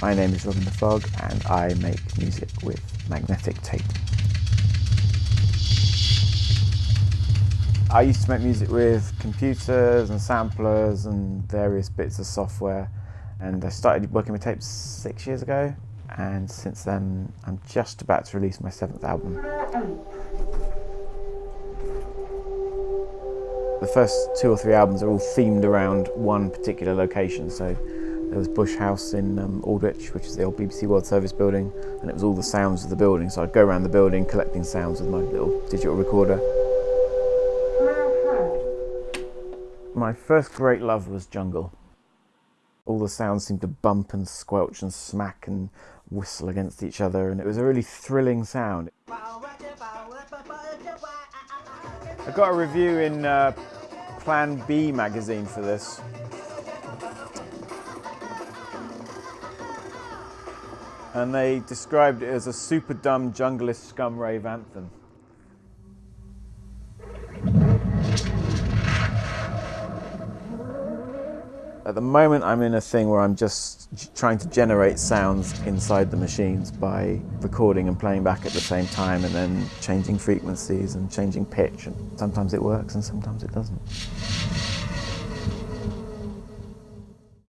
My name is Robin the Fog and I make music with magnetic tape. I used to make music with computers and samplers and various bits of software and I started working with tapes six years ago and since then I'm just about to release my seventh album. The first two or three albums are all themed around one particular location so there was Bush House in um, Aldwych, which is the old BBC World Service building, and it was all the sounds of the building. So I'd go around the building collecting sounds with my little digital recorder. My first great love was jungle. All the sounds seemed to bump and squelch and smack and whistle against each other, and it was a really thrilling sound. I got a review in uh, Plan B magazine for this. And they described it as a super dumb junglist scum rave anthem. At the moment I'm in a thing where I'm just trying to generate sounds inside the machines by recording and playing back at the same time and then changing frequencies and changing pitch and sometimes it works and sometimes it doesn't.